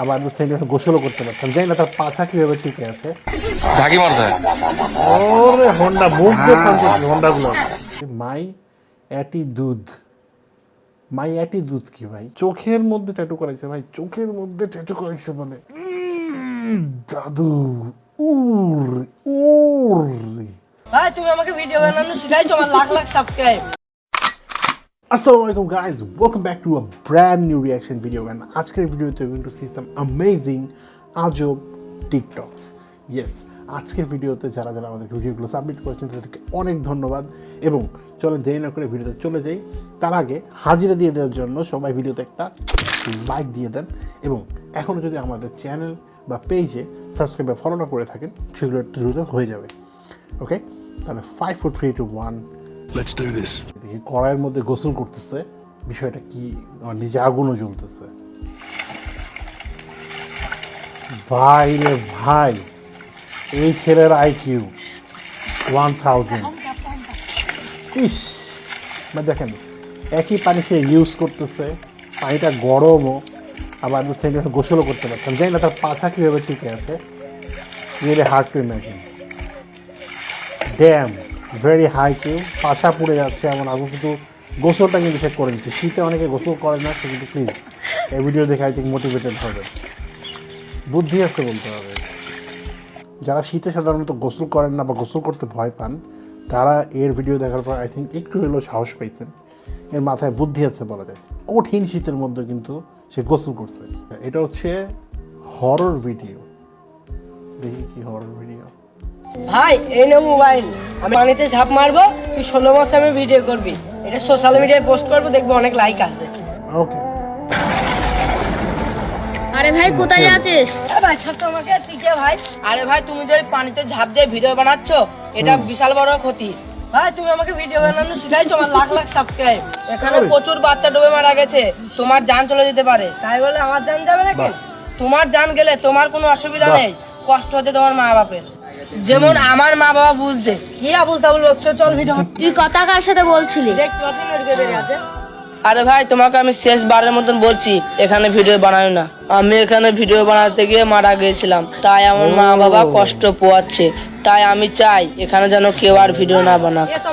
আবার সেন্টার গোসলও করতে পারতাম। জানি না তার পাশা কীভাবে টিকে আছে। ঝাঁকি মারতে ওরে হন্ডা মুখ দিয়ে হন্ডাগুলো মাই অ্যাটি দুধ মাই অ্যাটি দুধ কি ভাই? চোখের মধ্যে ট্যাটু করাইছে ভাই চোখের মধ্যে ট্যাটু করাইছে বলে উম, জাদু। উর উর ভাই তুমি আমাকে ভিডিও বানানো শিখাইছো আমার lakh lakh subscribe Assalamu alaikum guys, welcome back to a brand new reaction video and আজকের ভিডিওতে we're going to see some amazing আজব টিকটকস ইয়েস আজকের ভিডিওতে যারা যারা আমাদের ভিডিওগুলো সাবমিট করেছেন তাদেরকে অনেক ধন্যবাদ। এবং চলেন দেরি না করে ভিডিওতে চলে যাই। তার আগে হাজিরা দিয়ে দেওয়ার জন্য সবাই ভিডিওতে একটা লাইক দিয়ে দেন। এবং এখনও যদি আমাদের চ্যানেল বা পেজে সাবস্ক্রাইব বা ফলো না করে থাকেন সেগুলো দ্রুত হয়ে যাবে। ওকে তাহলে five four three two one Let's do this. কড়াইয়ের মধ্যে গোসল করতেছে, বিষয়টা কি? নিজে আগুনও জ্বলতেছে। ভাই রে ভাই, এই ছেলের আইকিউ ওয়ান থাউজেন্ড ইস মানে দেখেন, একই পানি সে ইউজ করতেছে, পানিটা গরমও, আবার সেন্টার গোসলও করতে পারতাম জানি না তার পাছা কীভাবে টিকে আছে really hard to imagine damn very high Q পাশা পুড়ে যাচ্ছে এমন আগুন, কিন্তু গোসলটা কিন্তু সে করে নিচ্ছে। শীতে অনেকে গোসল করে না সে কিন্তু প্লিজ এই ভিডিও দেখে আই থিঙ্ক মোটিভেটেড হবে। বুদ্ধি আছে বলতে হবে। যারা শীতে সাধারণত গোসল করেন না বা গোসল করতে ভয় পান, তারা এর ভিডিও দেখার পর আই থিঙ্ক একটু হলেও সাহস পেয়েছেন এর মাথায় বুদ্ধি আছে বলা যায়। কঠিন শীতের মধ্যে কিন্তু সে গোসল করছে। এটা হচ্ছে হরর ভিডিও দেখি কি হরর ভিডিও ভাই এই নে মোবাইল। আমি পানিতে ঝাঁপ মারবো তুই ষোলো মাসে আমি ভিডিও করবি। এটা সোশ্যাল মিডিয়ায় পোস্ট করব দেখব অনেক লাইক আসবে ওকে আরে ভাই কোথায় আছিস? ভাই ছোট্ট আমাকে তুই কে ভাই? আরে ভাই তুমি যে পানিতে ঝাঁপ দিয়ে ভিডিও বানাচ্ছ এটা বিশাল বড় ক্ষতি। ভাই তুমি আমাকে ভিডিও বানানো শিখাইছো আমার লাখ লাখ সাবস্ক্রাইব এখানে প্রচুর বাচ্চা ডুবে মারা গেছে তোমার জান চলে যেতে পারে। তাই বলে আমার জান যাবে নাকি? তোমার জান গেলে তোমার কোনো অসুবিধা নেই কষ্ট হচ্ছে তোমার মা বাপের যেমন আমার মা বাবা বুঝছে। কি আবুল তাবুল বকছো? চল ভিডিও। তুই কথা কার সাথে বলছিলি? আরে ভাই তোমাকে আমি শেষ বারের মতন বলছি এখানে ভিডিও বানাই না। আমি এখানে ভিডিও বানাতে গিয়ে মারা গিয়েছিলাম। তাই আমার মা বাবা কষ্ট পোয়াচ্ছে। তাই আমি চাই এখানে যেন কেউ আর ভিডিও না বানাক। এ তো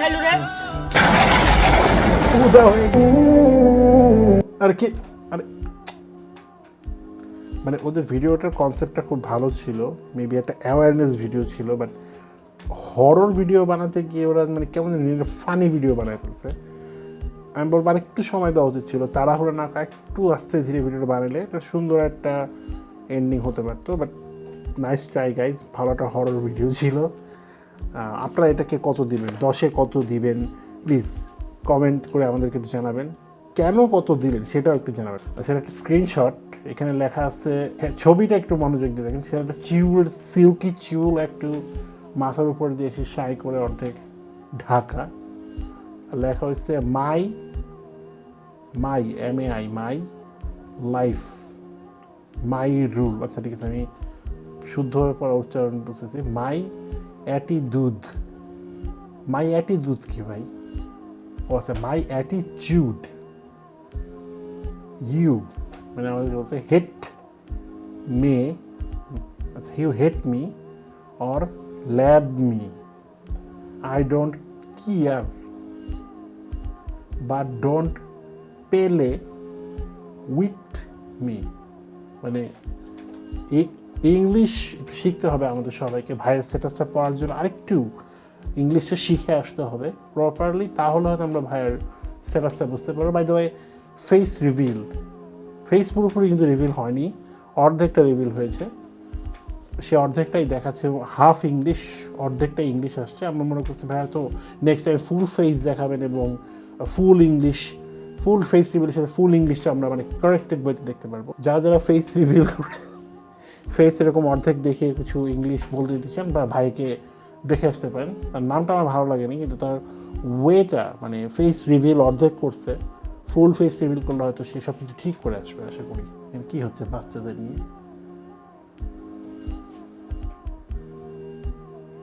খাইলু রে। উদা হয়ে গেছে। আরে কি মানে ওদের ভিডিওটার কনসেপ্টটা খুব ভালো ছিল। মেবি একটা অ্যাওয়ারনেস ভিডিও ছিল বাট হরর ভিডিও বানাতে গিয়ে ওরা মানে কেমন ফানি ভিডিও বানায় ফেলছে আমি বলব আর একটু সময় দেওয়া উচিত ছিল, তাড়াহুড়ো না একটু আস্তে ধীরে ভিডিওটা বানালে একটা সুন্দর একটা এন্ডিং হতে পারতো বাট নাইস ট্রাই গাইজ ভালো একটা হরর ভিডিও ছিল। আপনারা এটাকে কত দিবেন? দশে কত দিবেন? প্লিজ কমেন্ট করে আমাদেরকে একটু জানাবেন। কেন কত দিলেন সেটাও একটু জানাবেন। সেটা একটা স্ক্রিনশট এখানে লেখা আছে হ্যাঁ, ছবিটা একটু মনোযোগ দিয়ে দেখেন সেটা একটা চিউল সিল্কি চিউল একটু মাথার উপর দিয়ে এসে সাই করে অর্ধেক ঢাকা। লেখা হচ্ছে my my M A I my life my rule. আচ্ছা ঠিক আছে আমি শুদ্ধভাবে পড়া উচ্চারণ বুঝতেছি। মাই অ্যাটি দুধ মাই অ্যাটি দুধ কি ভাই? ও আচ্ছা মাই অ্যাটিচিউড ইউ মানে আমাদের বলছে hate me you hate me or love me I don't care but don't play with me মানে ইংলিশ শিখতে হবে আমাদের সবাইকে ভাইয়ের স্ট্যাটাসটা পড়ার জন্য। আরেকটু ইংলিশটা শিখে আসতে হবে প্রপারলি তাহলে হয়তো আমরা ভাইয়ের স্ট্যাটাসটা বুঝতে পারব। By the way face reveal face পুরোপুরি কিন্তু রিভিল হয়নি, অর্ধেকটা রিভিল হয়েছে। সে অর্ধেকটাই দেখাচ্ছে হাফ ইংলিশ অর্ধেকটা ইংলিশ আসছে। আমরা মনে করছি ভাইয়া তো নেক্সট টাইম ফুল ফেস দেখাবেন এবং ফুল ইংলিশ ফুল ফেস রিভিলের সাথে ফুল ইংলিশটা আমরা মানে কারেক্টেড বইতে দেখতে পারব। যারা যারা ফেস রিভিল ফেস এরকম অর্ধেক দেখে কিছু ইংলিশ বলতে দিতে চান বা ভাইকে দেখে আসতে পারেন। তার নামটা আমার ভালো লাগেনি, কিন্তু তার ওয়েটা মানে ফেস রিভিল অর্ধেক করছে ফুল ফেস রিভিল করলে হয়তো সে সব কিছু ঠিক করে আসবে, আশা করি। কি হচ্ছে বাচ্চাদের নিয়ে?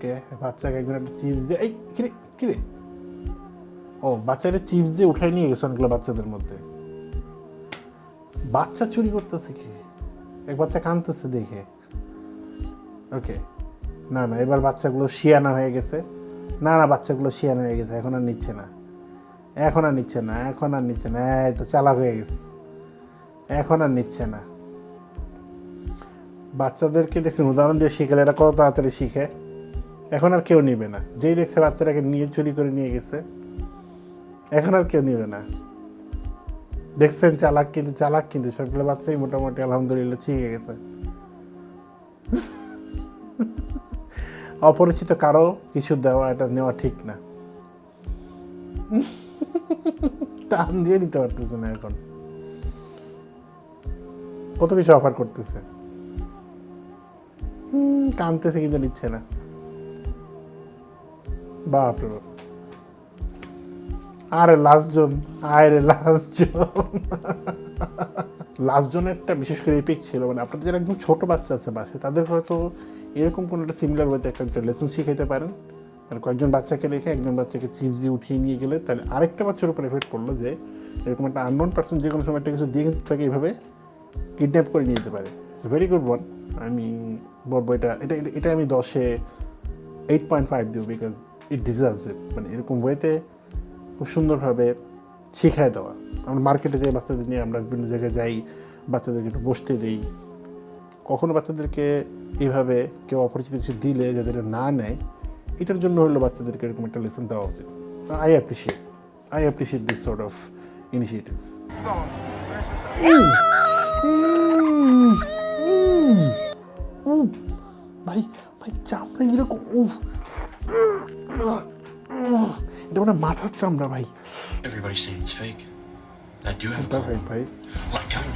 কে? বাচ্চাকে একজন একটা চিপস দিয়ে এই কিরে কিরে ও বাচ্চারা চিপস দিয়ে উঠাই নিয়ে গেছে অনেকগুলো বাচ্চাদের মধ্যে। বাচ্চা চুরি করতেছে কি? এক বাচ্চা কাঁদতেছে দেখে। ওকে। না না, এবার বাচ্চাগুলো শিয়ানা হয়ে গেছে। না না, বাচ্চাগুলো শিয়ানা হয়ে গেছে, এখন আর নিচ্ছে না। এখন আর নিচ্ছে না, এখন আর নিচ্ছে না, এই তো চালাক হয়ে গেছে। এখন আর নিচ্ছে না। বাচ্চাদেরকে দেখছেন, উদাহরণ দিয়ে শিখলে এরা কত তাড়াতাড়ি শিখে। এখন আর কেউ নিবে না। যেই দেখছে বাচ্চাটাকে নিয়ে, চুরি করে নিয়ে গেছে, এখন আর কেউ নিবে না। দেখছেন, চালাক কিন্তু চালাক কিন্তু, সবগুলো বাচ্চাই মোটামুটি, আলহামদুলিল্লাহ, শিখে গেছে। অপরিচিত কারও কিছু দেওয়া, এটা নেওয়া ঠিক না। টান দিয়ে নিতে পারতেছে না এখন। কত কিছু অফার করতেছে? কানতেছে কিন্তু নিচ্ছে না। বাপরে বাপ। আরে লাস্ট জন আরে লাস্ট জন লাস্ট জনেরটা বিশেষ করে এপিক ছিল মানে আপনাদের যারা একদম ছোট বাচ্চা আছে বাসে তাদের হয়তো এরকম কোনো একটা সিমিলার ওয়েতে একটা একটা লেসন শিখাইতে পারেন। আর কয়েকজন বাচ্চাকে রেখে একজন বাচ্চাকে দিয়ে উঠিয়ে নিয়ে গেলে তাহলে আরেকটা বাচ্চার উপর এফেক্ট পড়ল যে এরকম একটা আননোন পার্সন যে কোনো সময় একটা কিছু দিয়ে তাকে এইভাবে কিডন্যাপ করে নিয়ে যেতে পারে। ইটস ভেরি গুড ওয়ান আমি বলব এটা এটা, এটা- আমি দশে এইট পয়েন্ট ফাইভ দিব বিকজ ইট ডিজার্ভস ইট মানে এরকম ওয়েতে খুব সুন্দরভাবে শিখায় দেওয়া। আমরা মার্কেটে যাই, বাচ্চাদের নিয়ে আমরা বিভিন্ন জায়গায় যাই, বাচ্চাদেরকে একটু বসতে দিই। কখনো বাচ্চাদেরকে এইভাবে কেউ অপরিচিত কিছু দিলে যাদের না নেয় এটার জন্য হলো বাচ্চাদেরকে এরকম একটা লেসন দেওয়া উচিত। I appreciate I appreciate this sort of initiatives ভাই ভাই চামড়া এরকম উফ এটা মানে মাথার চামড়া ভাই। Everybody's saying it's fake. I do have a ভাই Well, I don't.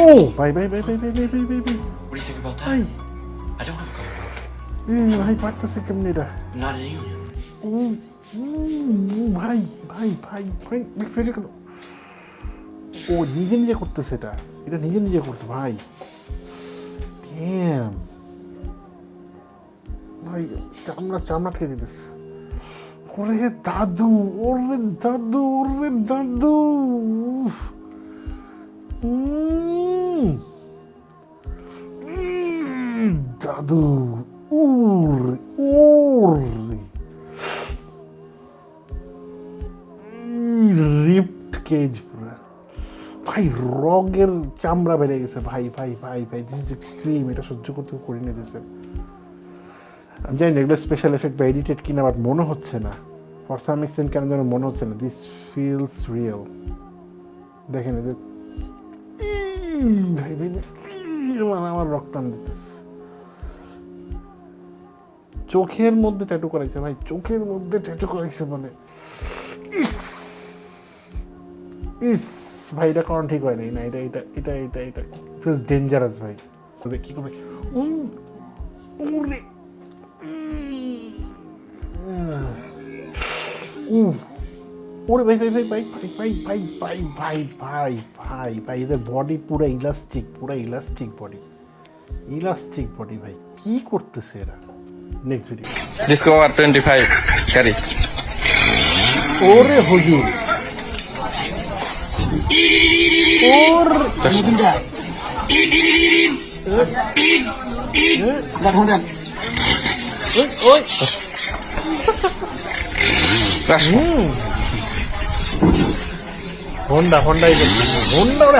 ও ভাই ভাই ভাই ভাই ভাই ভাই ভাই ভাই What do you think about that? I don't have a ভাই পারতেছে কেমনি এটা not an alien. ও, ও, ভাই ভাই ভাই ভাই ফেটে গেল ও নিজে নিজে করতেছে এটা এটা নিজে নিজে করতে ভাই Damn. ভাই চামড়া চামড়া খেয়ে দিতেছে ওরে দাদু ওরে দাদু ওরে দাদু উফ। উম। উম, দাদু কেজ পুরা ভাই, রগের চামড়া বেড়ে গেছে, ভাই ভাই ভাই ভাই দিস ইজ এক্সট্রিম এটা সহ্য করতে করে নিয়ে দিছে আমি জানি এগুলো স্পেশাল এফেক্ট বা এডিটেড কিনা বাট মনে হচ্ছে না। ফর সাম এক্সটেন্ট কেন যেন মনে হচ্ছে না দিস ফিলস রিয়েল দেখেন এদের, ভাই ভাই মানে আমার রক্ত টান দিতেছে। চোখের মধ্যে ট্যাটু করাইছে, ভাই, চোখের মধ্যে ট্যাটু করাইছে মানে ইস! ইস ভাই এটা করানো ঠিক হয়নি না এটা এটা এটা এটা এটা ফিলস ডেঞ্জারাস ভাই তবে কি করবে উম, উরে উম, ওরে ভাই ভাই ভাই ভাই ভাই ভাই ভাই ভাই ভাই ভাই ভাই এদের বডি পুরো ইলাস্টিক পুরো ইলাস্টিক বডি ইলাস্টিক বডি ভাই কি করতেছে এরা নেক্সট ভিডিও Discover 25 carry. ওরে হুজুর ওর দুটা দেখো দেখ ওই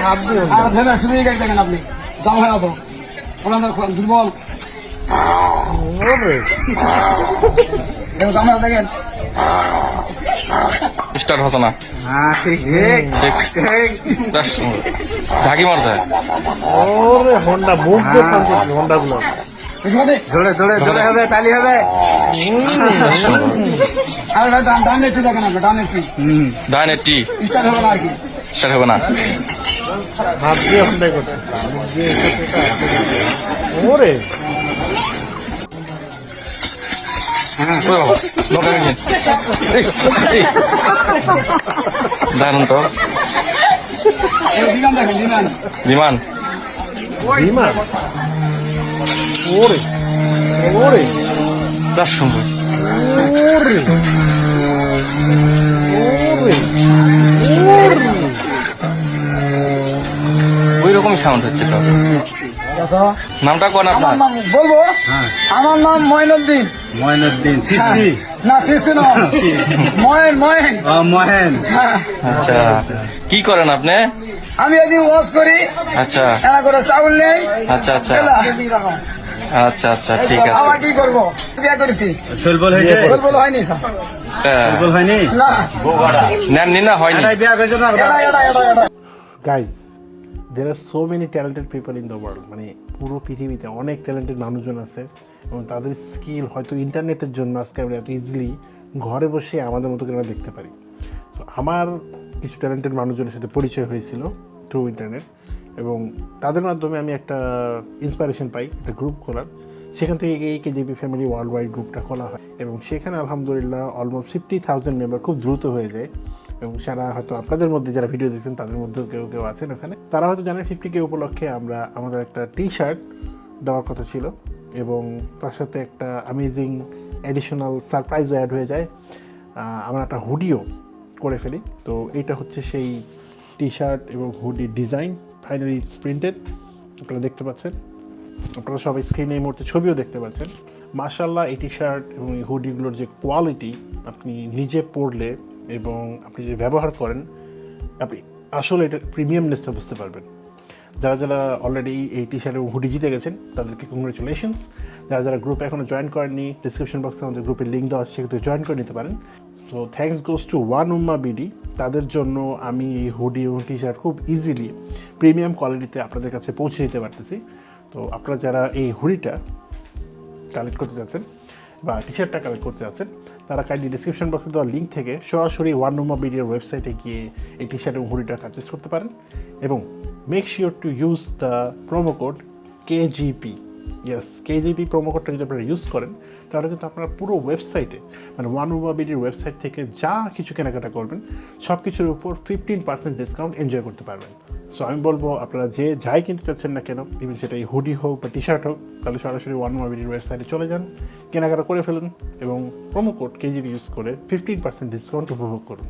হাত দিয়ে আর ধরে শুধু এই গাড়ি দেখেন আপনি? যাও হয়ে আসো। ওনাদের দুর্বল। দেখেন। Start হতো না। হ্যাঁ ঝাঁকি মারছে। ওরে হোন্ডা মুখ হোন্ডা গুলো জোরে জোরে জোরে হবে তালি হবে। আর ডান ডান একটু দেখেন ডান একটু। ডাইন এইটটি স্টার্ট হবে না আর কি। স্টার্ট হবে না। 소영, 너가 여기. 나는 더. 리만 당해, 리만. 리만. 리만. 오리. 오리. 다시 한 번. 오리. 오리. 오리. 왜 이렇게 사운드 했지, নামটা কোন আপনার? নাম বলব? আমার নাম ময়নুদ্দিন ময়নুদ্দিন সিস্তি না শিশু না। ময়ন ময়ন ও মহেন। হ্যাঁ। আচ্ছা। কি করেন আপনি? আমি এদিন ওয়াশ করি। আচ্ছা। এনা করে চাউল নেই। আচ্ছা আচ্ছা। আচ্ছা আচ্ছা ঠিক আছে। আবার কি করব? বিয়ে করেছি? শৈলবল হয়েছে? বল বল হয়নি স্যার। হ্যাঁ। শৈলবল হয়নি? না। নেননি না হয়নি? এটাই বিয়া করেছে না? এটা দের আর so many talented people in the world মানে পুরো পৃথিবীতে অনেক ট্যালেন্টেড মানুষজন আছে এবং তাদের স্কিল হয়তো ইন্টারনেটের জন্য আজকে আমরা এত ইজিলি ঘরে বসে আমাদের মতো করে আমরা দেখতে পারি। তো আমার কিছু ট্যালেন্টেড মানুষজনের সাথে পরিচয় হয়েছিল থ্রু ইন্টারনেট এবং তাদের মাধ্যমে আমি একটা ইন্সপিরেশন পাই, একটা গ্রুপ খোলার। সেখান থেকে এই কেজিপি ফ্যামিলি ওয়ার্ল্ড ওয়াইড গ্রুপটা খোলা হয় এবং সেখানে আলহামদুলিল্লাহ অলমোস্ট ফিফটি থাউজেন্ড মেম্বার খুব দ্রুত হয়ে যায়। এবং সারা হয়তো আপনাদের মধ্যে যারা ভিডিও দেখছেন, তাদের মধ্যেও কেউ কেউ আছেন ওখানে। তারা হয়তো জানেন ফিফটি কে উপলক্ষে আমরা আমাদের একটা টি শার্ট দেওয়ার কথা ছিল এবং তার সাথে একটা অ্যামেজিং অ্যাডিশনাল সারপ্রাইজও অ্যাড হয়ে যায়। আমরা একটা হুডিও করে ফেলি। তো এইটা হচ্ছে সেই টি শার্ট এবং হুডির ডিজাইন ফাইনালি প্রিন্টেড আপনারা দেখতে পাচ্ছেন। আপনারা সবাই স্ক্রিনে এই মুহূর্তে ছবিও দেখতে পাচ্ছেন। মার্শাল্লাহ এই টি শার্ট এবং এই হুডিগুলোর যে কোয়ালিটি আপনি নিজে পরলে এবং আপনি যে ব্যবহার করেন, আপনি আসলে এটা প্রিমিয়ামনেসটা বুঝতে পারবেন। যারা যারা অলরেডি এই টি শার্ট এবং হুডি জিতে গেছেন, তাদেরকে কংগ্রেচুলেশনস যারা যারা গ্রুপে এখনও জয়েন করেননি ডিসক্রিপশন বক্সে আমাদের গ্রুপের লিঙ্ক দেওয়া আছে, সেক্ষেত্রে জয়েন করে নিতে পারেন। So thanks goes to one Umma BD তাদের জন্য আমি এই হুডি এবং টি শার্ট খুব ইজিলি প্রিমিয়াম কোয়ালিটিতে আপনাদের কাছে পৌঁছে দিতে পারতেছি। তো আপনারা যারা এই হুডিটা কালেক্ট করতে যাচ্ছেন বা টি শার্টটা কালেক্ট করতে আছেন তারা কাইন্ডলি ডিসক্রিপশন বক্সে দেওয়া লিঙ্ক থেকে সরাসরি ওয়ান নম্বর মিডিয়ার ওয়েবসাইটে গিয়ে এই টি শার্ট এবং হুডিটা পারচেস করতে পারেন এবং make sure to use the promo code KGP yes KGP promo কোডটা যদি আপনারা ইউজ করেন, তাহলে কিন্তু আপনারা পুরো ওয়েবসাইটে মানে ওয়ান উমা ওয়েবসাইট থেকে যা কিছু কেনাকাটা করবেন সব কিছুর উপর ফিফটিন পার্সেন্ট ডিসকাউন্ট এনজয় করতে পারবেন। সো আমি বলব, আপনারা যে যাই কিনতে চাচ্ছেন না কেন ইভেন সেটা এই হুডি হোক বা টি শার্ট হোক, তাহলে সরাসরি ওয়ান মোবিলির ওয়েবসাইটে চলে যান, কেনাকাটা করে ফেলুন এবং প্রোমো কোড কেজিবি ইউজ করে ফিফটিন পার্সেন্ট ডিসকাউন্ট উপভোগ করুন।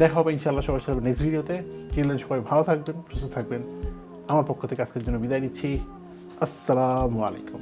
দেখা হবে ইনশাআল্লাহ সবার সাথে নেক্সট ভিডিওতে কিনলেন সবাই ভালো থাকবেন, সুস্থ থাকবেন। আমার পক্ষ থেকে আজকের জন্য বিদায় নিচ্ছি। আসসালামু আলাইকুম